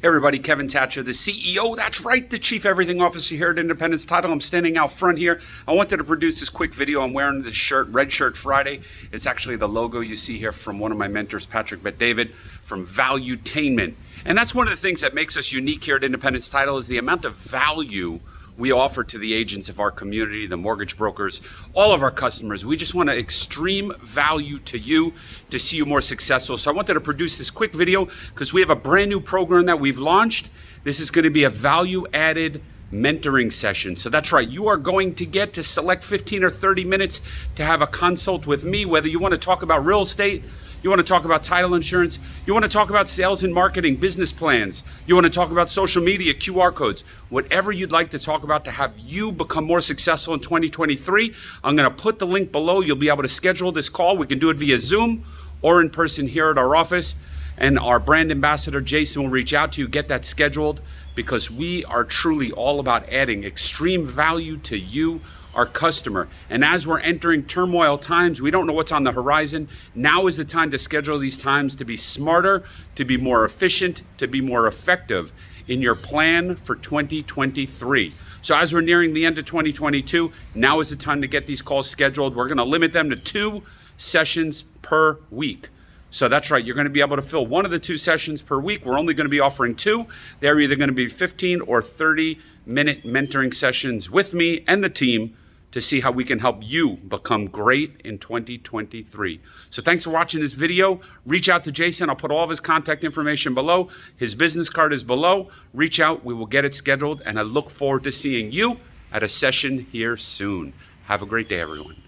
Everybody, Kevin Thatcher, the CEO. That's right, the Chief Everything Officer here at Independence Title. I'm standing out front here. I wanted to produce this quick video. I'm wearing this shirt, Red Shirt Friday. It's actually the logo you see here from one of my mentors, Patrick Bet-David, from Valuetainment. And that's one of the things that makes us unique here at Independence Title is the amount of value we offer to the agents of our community, the mortgage brokers, all of our customers. We just want to extreme value to you to see you more successful. So I wanted to produce this quick video because we have a brand new program that we've launched. This is going to be a value added mentoring session. So that's right, you are going to get to select 15 or 30 minutes to have a consult with me, whether you want to talk about real estate, you want to talk about title insurance, you want to talk about sales and marketing, business plans, you want to talk about social media, QR codes, whatever you'd like to talk about to have you become more successful in 2023. I'm going to put the link below. You'll be able to schedule this call. We can do it via Zoom or in person here at our office and our brand ambassador Jason will reach out to you, get that scheduled because we are truly all about adding extreme value to you, our customer. And as we're entering turmoil times, we don't know what's on the horizon. Now is the time to schedule these times to be smarter, to be more efficient, to be more effective in your plan for 2023. So as we're nearing the end of 2022, now is the time to get these calls scheduled. We're going to limit them to two sessions per week. So that's right, you're going to be able to fill one of the two sessions per week. We're only going to be offering two. They're either going to be 15 or 30 minute mentoring sessions with me and the team to see how we can help you become great in 2023. So thanks for watching this video. Reach out to Jason. I'll put all of his contact information below. His business card is below. Reach out. We will get it scheduled. And I look forward to seeing you at a session here soon. Have a great day, everyone.